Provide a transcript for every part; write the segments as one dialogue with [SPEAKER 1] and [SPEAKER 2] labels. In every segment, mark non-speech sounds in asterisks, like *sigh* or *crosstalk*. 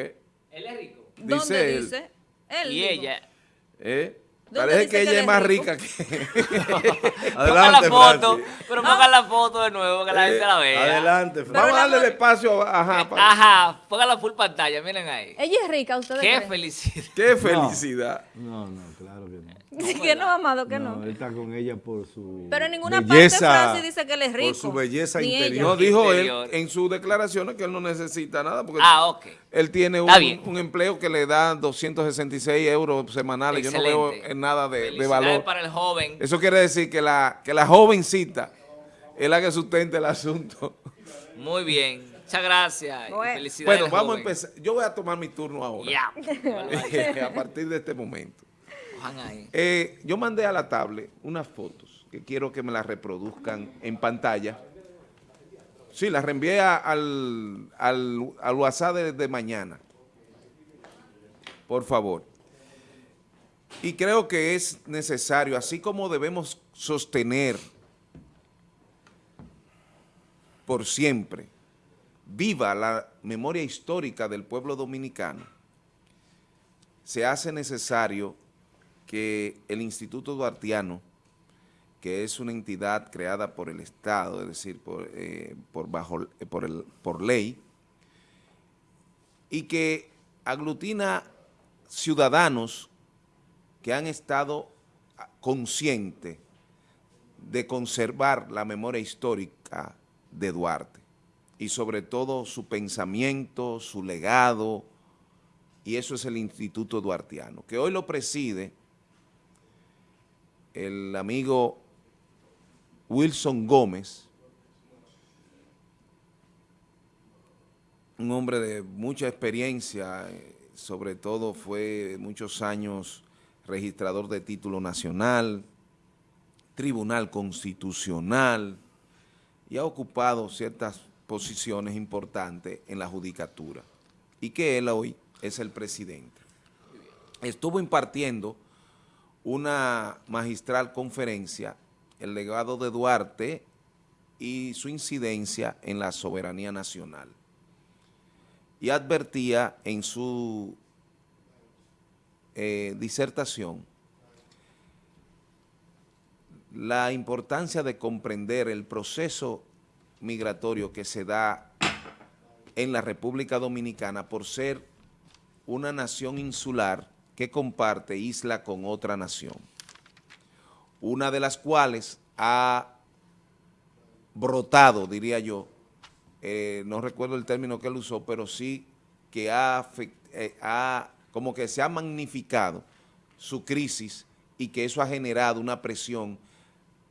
[SPEAKER 1] Él es rico.
[SPEAKER 2] Dice
[SPEAKER 3] ¿Dónde
[SPEAKER 2] él.
[SPEAKER 3] dice? Él
[SPEAKER 1] Y
[SPEAKER 3] dijo.
[SPEAKER 1] ella.
[SPEAKER 2] ¿Eh?
[SPEAKER 3] ¿Dónde
[SPEAKER 2] Parece que ella es más
[SPEAKER 3] rico?
[SPEAKER 2] rica que... *laughs* *laughs*
[SPEAKER 1] Ponga la
[SPEAKER 2] Adelante,
[SPEAKER 1] foto,
[SPEAKER 2] Francis.
[SPEAKER 1] pero ponga la foto de nuevo, que la
[SPEAKER 2] Eh,
[SPEAKER 1] gente la vea.
[SPEAKER 2] Adelante, Francis.
[SPEAKER 3] Pero
[SPEAKER 2] Vamos a darle el espacio, ajá. para-
[SPEAKER 1] Ajá, ponga la full pantalla, miren ahí.
[SPEAKER 3] Ella es rica, ¿ustedes
[SPEAKER 1] Qué
[SPEAKER 3] creen?
[SPEAKER 1] felicidad.
[SPEAKER 2] Qué felicidad.
[SPEAKER 4] No, no, claro que *laughs* no.
[SPEAKER 3] que no, amado, que
[SPEAKER 4] No,
[SPEAKER 3] no.
[SPEAKER 4] él está con ella por su
[SPEAKER 3] Pero en ninguna
[SPEAKER 4] belleza,
[SPEAKER 3] parte Francis dice que él es rico.
[SPEAKER 4] Por su belleza
[SPEAKER 3] ella.
[SPEAKER 4] interior.
[SPEAKER 2] No, dijo
[SPEAKER 1] Interior.
[SPEAKER 2] él en sus declaraciones que él no necesita nada porque
[SPEAKER 1] Ah, ok.
[SPEAKER 2] él tiene un, un empleo que le da 266 euros semanales. Yo no veo en nada de, de valor.
[SPEAKER 1] para el joven.
[SPEAKER 2] Eso quiere decir que la, que la jovencita es la que sustenta el asunto.
[SPEAKER 1] Muy bien. Muchas gracias.
[SPEAKER 3] Bueno.
[SPEAKER 1] Felicidades.
[SPEAKER 2] Bueno, vamos a empezar. Yo voy a tomar mi turno ahora.
[SPEAKER 1] Ya. *laughs*
[SPEAKER 2] a partir de este momento. Eh, yo mandé a la tablet unas fotos que quiero que me las reproduzcan en pantalla. Sí, las reenvié al, al, al WhatsApp de mañana. Por favor. Y creo que es necesario, así como debemos sostener por siempre viva la memoria histórica del pueblo dominicano, se hace necesario que el Instituto Duartiano, que es una entidad creada por el Estado, es decir, por, eh, bajo, eh, por, el, por ley, y que aglutina ciudadanos que han estado conscientes de conservar la memoria histórica de Duarte y sobre todo su pensamiento, su legado, y eso es el Instituto Duartiano, que hoy lo preside el amigo Wilson Gómez, un hombre de mucha experiencia, eh, sobre todo fue muchos años registrador de título nacional, tribunal constitucional, y ha ocupado ciertas posiciones importantes en la judicatura, y que él hoy es el presidente. Estuvo impartiendo una magistral conferencia, el legado de Duarte y su incidencia en la soberanía nacional. Y advertía en su eh, disertación la importancia de comprender el proceso migratorio que se da en la República Dominicana por ser una nación insular que comparte isla con otra nación, una de las cuales ha brotado, diría yo, eh, no recuerdo el término que él usó, pero sí que ha, eh, ha- como que se ha magnificado su crisis y que eso ha generado una presión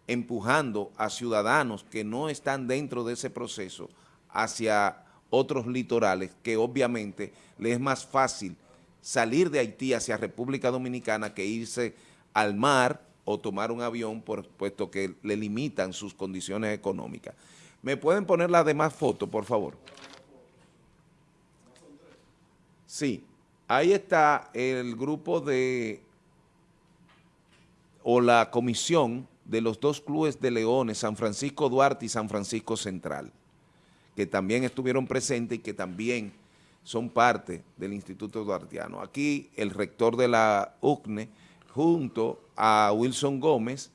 [SPEAKER 2] empujando a ciudadanos que no están dentro de ese proceso hacia otros litorales que obviamente les es más fácil salir de Haití hacia República Dominicana que irse al mar o tomar un avión por, puesto que le limitan sus condiciones económicas. ¿Me pueden poner las demás fotos, por favor? Sí, ahí está el grupo de, o la comisión de los dos clubes de Leones, San Francisco Duarte y San Francisco Central, que también estuvieron presentes y que también son parte del Instituto Duartiano. Aquí el rector de la UCNE, junto a Wilson Gómez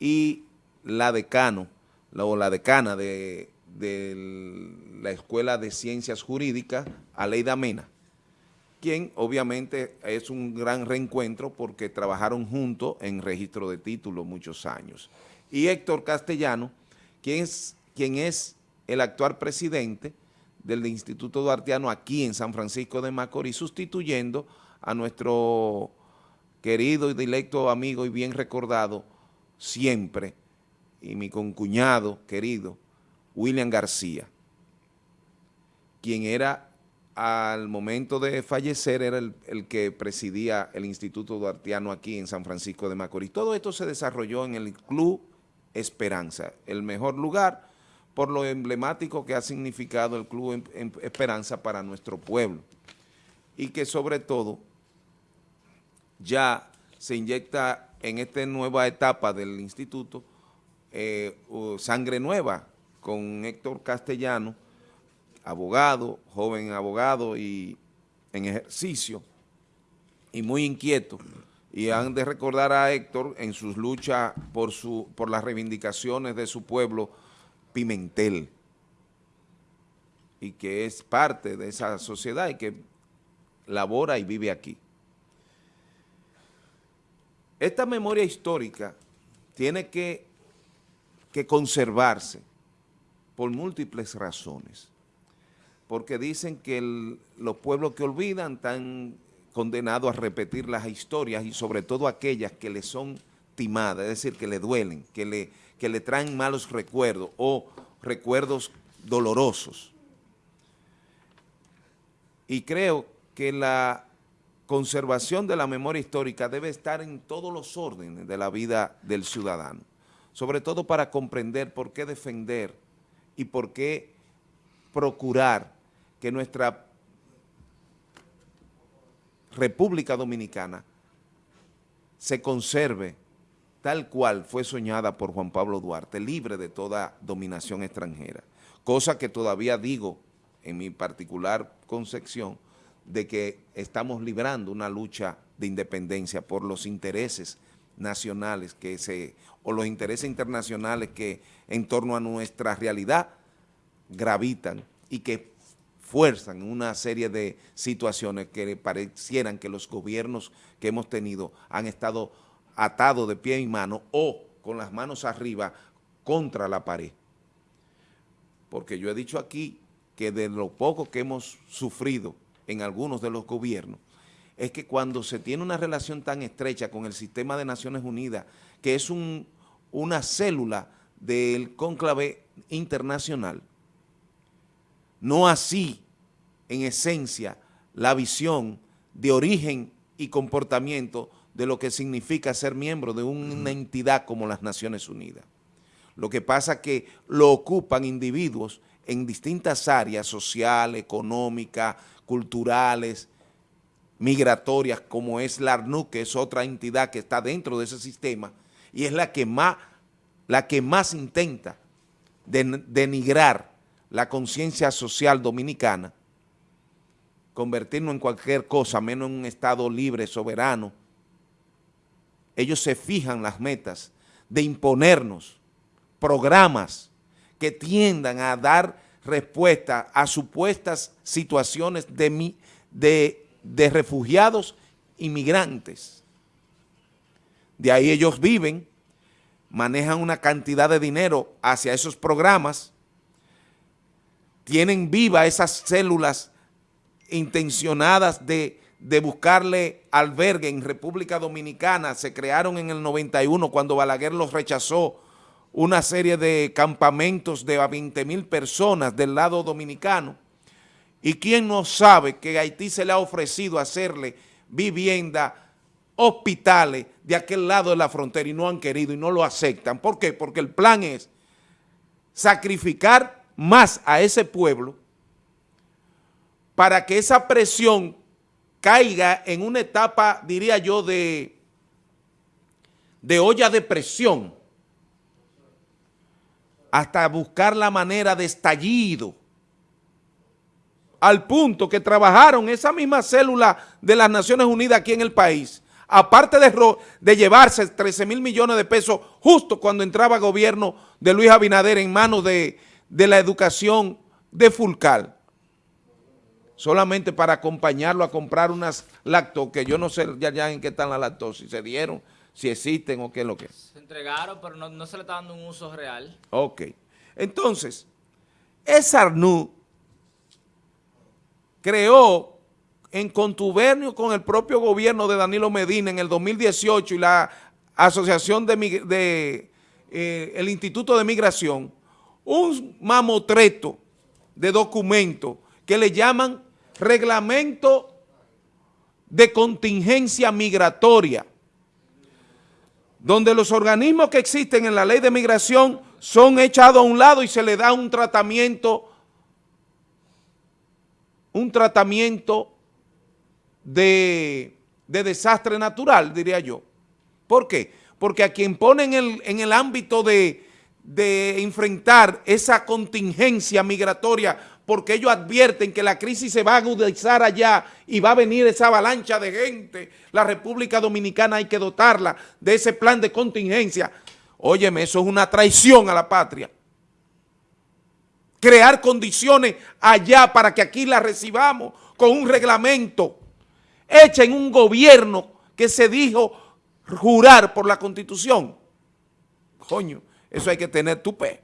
[SPEAKER 2] y la decano, o la decana de, de la Escuela de Ciencias Jurídicas, Aleida Mena, quien obviamente es un gran reencuentro porque trabajaron juntos en registro de títulos muchos años. Y Héctor Castellano, quien es, quien es el actual presidente del Instituto Duartiano aquí en San Francisco de Macorís, sustituyendo a nuestro querido y directo amigo y bien recordado siempre, y mi concuñado querido, William García, quien era al momento de fallecer era el, el que presidía el Instituto Duartiano aquí en San Francisco de Macorís. Todo esto se desarrolló en el Club Esperanza, el mejor lugar por lo emblemático que ha significado el Club Em- Em- Esperanza para nuestro pueblo y que sobre todo ya se inyecta en esta nueva etapa del instituto eh, sangre nueva con Héctor Castellano, abogado, joven abogado y en ejercicio y muy inquieto. Y han de recordar a Héctor en sus luchas por, su, por las reivindicaciones de su pueblo, Pimentel, y que es parte de esa sociedad y que labora y vive aquí. Esta memoria histórica tiene que, que conservarse por múltiples razones, porque dicen que los pueblos que olvidan están condenados a repetir las historias y sobre todo aquellas que le son timadas, es decir, que le duelen, que le, que le traen malos recuerdos o recuerdos dolorosos. Y creo que la conservación de la memoria histórica debe estar en todos los órdenes de la vida del ciudadano, sobre todo para comprender por qué defender y por qué procurar que nuestra República Dominicana se conserve tal cual fue soñada por Juan Pablo Duarte, libre de toda dominación extranjera, cosa que todavía digo en mi particular concepción de que estamos librando una lucha de independencia por los intereses nacionales que se, o los intereses internacionales que en torno a nuestra realidad gravitan y que fuerzan una serie de situaciones que parecieran que los gobiernos que hemos tenido han estado atados de pie y mano o con las manos arriba contra la pared. Porque yo he dicho aquí que de lo poco que hemos sufrido en algunos de los gobiernos, es que cuando se tiene una relación tan estrecha con el sistema de Naciones Unidas, que es un, una célula del cónclave internacional, no así, en esencia, la visión de origen y comportamiento de lo que significa ser miembro de una entidad como las Naciones Unidas. Lo que pasa es que lo ocupan individuos en distintas áreas sociales, económicas, culturales, migratorias, como es la ARNUC, que es otra entidad que está dentro de ese sistema, y es la que más, la que más intenta den- denigrar la conciencia social dominicana, convertirnos en cualquier cosa, menos en un Estado libre, soberano. Ellos se fijan las metas de imponernos programas que tiendan a dar respuesta a supuestas situaciones de, de refugiados inmigrantes. De ahí ellos viven, manejan una cantidad de dinero hacia esos programas, tienen viva esas células intencionadas de, de buscarle albergue en República Dominicana, se crearon en el 91 cuando Balaguer los rechazó una serie de campamentos de a 20 mil personas del lado dominicano. ¿Y quién no sabe que Haití se le ha ofrecido hacerle vivienda, hospitales de aquel lado de la frontera y no han querido y no lo aceptan? ¿Por qué? Porque el plan es sacrificar más a ese pueblo para que esa presión caiga en una etapa, diría yo, de, de olla de presión, hasta buscar la manera de estallido, al punto que trabajaron esa misma célula de las Naciones Unidas aquí en el país, aparte de, llevarse 13 mil millones de pesos justo cuando entraba gobierno de Luis Abinader en manos de, de la educación de Fulcal, solamente para acompañarlo a comprar unas lactos, que yo no sé ya, ya en qué están las lactos, si se dieron, si existen o qué es lo que es.
[SPEAKER 1] Se entregaron, pero no, no se le está dando un uso real.
[SPEAKER 2] Ok. Entonces, esa ARNU creó en contubernio con el propio gobierno de Danilo Medina en el 2018 y la Asociación de eh, el Instituto de Migración, un mamotreto de documentos que le llaman Reglamento de Contingencia Migratoria donde los organismos que existen en la ley de migración son echados a un lado y se le da un tratamiento, un tratamiento de, de desastre natural, diría yo. ¿Por qué? Porque a quien pone en el, en el ámbito de, de enfrentar esa contingencia migratoria porque ellos advierten que la crisis se va a agudizar allá y va a venir esa avalancha de gente. La República Dominicana hay que dotarla de ese plan de contingencia. Óyeme, eso es una traición a la patria. Crear condiciones allá para que aquí la recibamos con un reglamento hecho en un gobierno que se dijo jurar por la Constitución. Coño, eso hay que tener tupe.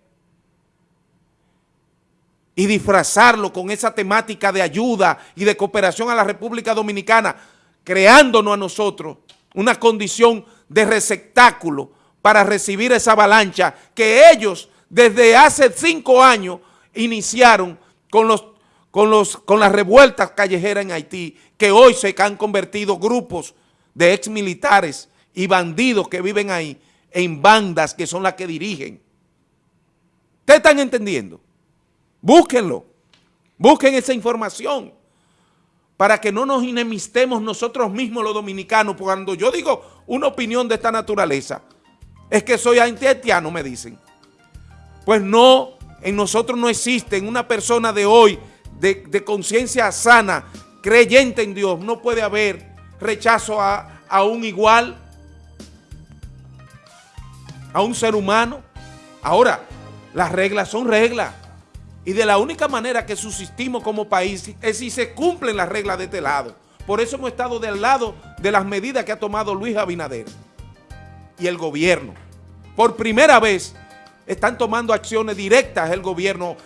[SPEAKER 2] Y disfrazarlo con esa temática de ayuda y de cooperación a la República Dominicana, creándonos a nosotros una condición de receptáculo para recibir esa avalancha que ellos desde hace cinco años iniciaron con, los, con, los, con las revueltas callejeras en Haití, que hoy se han convertido grupos de ex militares y bandidos que viven ahí en bandas que son las que dirigen. ¿Ustedes están entendiendo? Búsquenlo, busquen esa información para que no nos enemistemos nosotros mismos los dominicanos. Cuando yo digo una opinión de esta naturaleza, es que soy antihaitiano, me dicen. Pues no, en nosotros no existe, en una persona de hoy, de, de conciencia sana, creyente en Dios, no puede haber rechazo a, a un igual, a un ser humano. Ahora, las reglas son reglas. Y de la única manera que subsistimos como país es si se cumplen las reglas de este lado. Por eso hemos estado del lado de las medidas que ha tomado Luis Abinader y el gobierno. Por primera vez están tomando acciones directas el gobierno,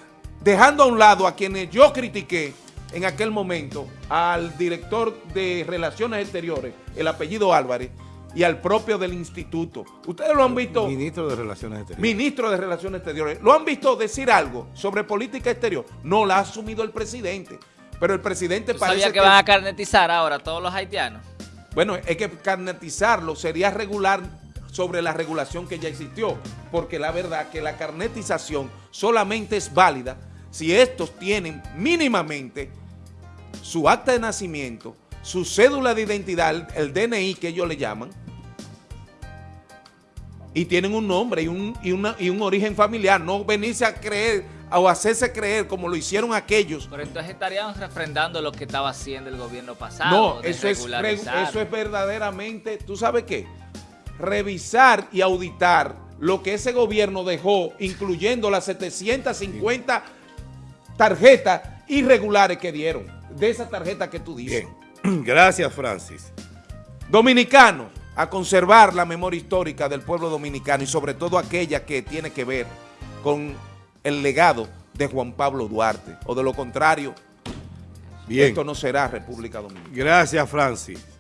[SPEAKER 2] dejando a un lado a quienes yo critiqué en aquel momento, al director de Relaciones Exteriores, el apellido Álvarez, y al propio del instituto. Ustedes lo han visto...
[SPEAKER 4] Ministro de Relaciones Exteriores.
[SPEAKER 2] Ministro de Relaciones Exteriores. ¿Lo han visto decir algo sobre política exterior? No la ha asumido el presidente. Pero el presidente
[SPEAKER 1] ¿Tú
[SPEAKER 2] parece
[SPEAKER 1] sabías que, van a carnetizar ahora a todos los haitianos?
[SPEAKER 2] Bueno, es que carnetizarlo sería regular sobre la regulación que ya existió, porque la verdad que la carnetización solamente es válida si estos tienen mínimamente su acta de nacimiento, su cédula de identidad, el DNI que ellos le llaman, y tienen un nombre y un, y una, y un origen familiar, no venirse a creer o hacerse creer como lo hicieron aquellos.
[SPEAKER 1] Pero entonces estarían refrendando lo que estaba haciendo el gobierno pasado.
[SPEAKER 2] No,
[SPEAKER 1] de
[SPEAKER 2] eso es, eso es verdaderamente, ¿tú sabes qué? Revisar y auditar lo que ese gobierno dejó, incluyendo las 750 tarjetas irregulares que dieron, de esa tarjeta que tú dices.
[SPEAKER 5] Bien. *clears throat* Gracias, Francis.
[SPEAKER 2] Dominicanos, a conservar la memoria histórica del pueblo dominicano y sobre todo aquella que tiene que ver con el legado de Juan Pablo Duarte. O de lo contrario,
[SPEAKER 5] Bien.
[SPEAKER 2] esto no será República Dominicana.
[SPEAKER 5] Gracias, Francis.